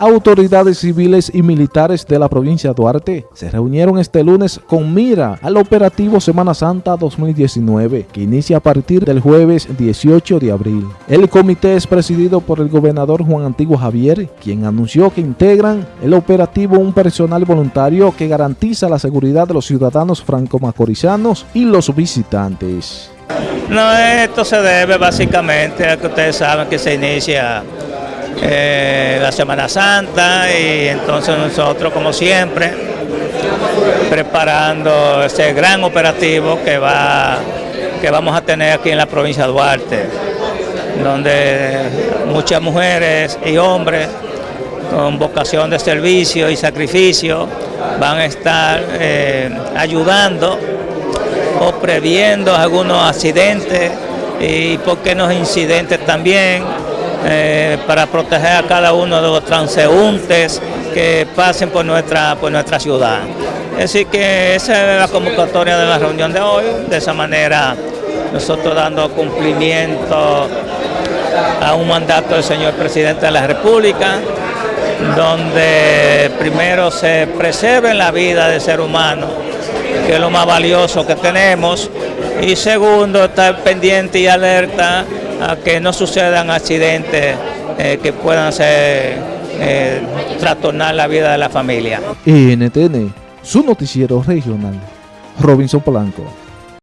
Autoridades civiles y militares de la provincia de Duarte se reunieron este lunes con mira al operativo Semana Santa 2019, que inicia a partir del jueves 18 de abril. El comité es presidido por el gobernador Juan Antiguo Javier, quien anunció que integran el operativo un personal voluntario que garantiza la seguridad de los ciudadanos franco-macorizanos y los visitantes. No, esto se debe básicamente a que ustedes saben que se inicia eh, la Semana Santa y entonces nosotros como siempre preparando ese gran operativo que va que vamos a tener aquí en la provincia de Duarte donde muchas mujeres y hombres con vocación de servicio y sacrificio van a estar eh, ayudando o previendo algunos accidentes y por qué no incidentes también eh, para proteger a cada uno de los transeúntes que pasen por nuestra, por nuestra ciudad. Así que esa es la convocatoria de la reunión de hoy, de esa manera nosotros dando cumplimiento a un mandato del señor presidente de la República, donde primero se preserve la vida del ser humano, que es lo más valioso que tenemos, y segundo, estar pendiente y alerta a que no sucedan accidentes eh, que puedan ser, eh, trastornar la vida de la familia. NTN, su noticiero regional, Robinson Polanco.